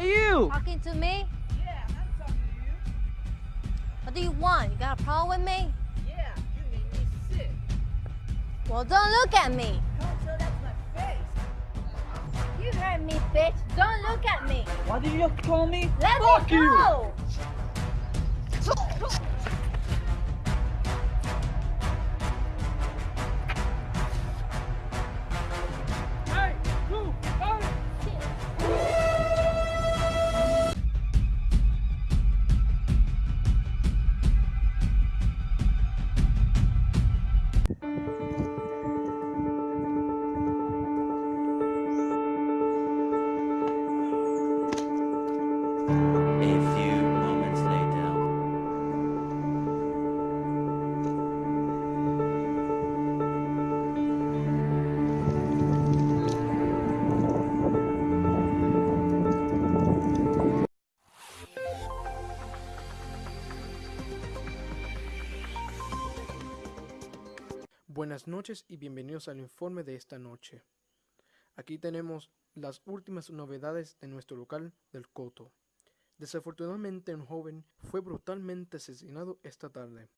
you? Talking to me? Yeah, I'm talking to you. What do you want? You got a problem with me? Yeah, you made me sick. Well, don't look at me. Don't tell that to my face. You heard me, bitch. Don't look at me. Why do you call me? Let Fuck me you! go. Hey, Buenas noches y bienvenidos al informe de esta noche. Aquí tenemos las últimas novedades de nuestro local del Coto. Desafortunadamente un joven fue brutalmente asesinado esta tarde.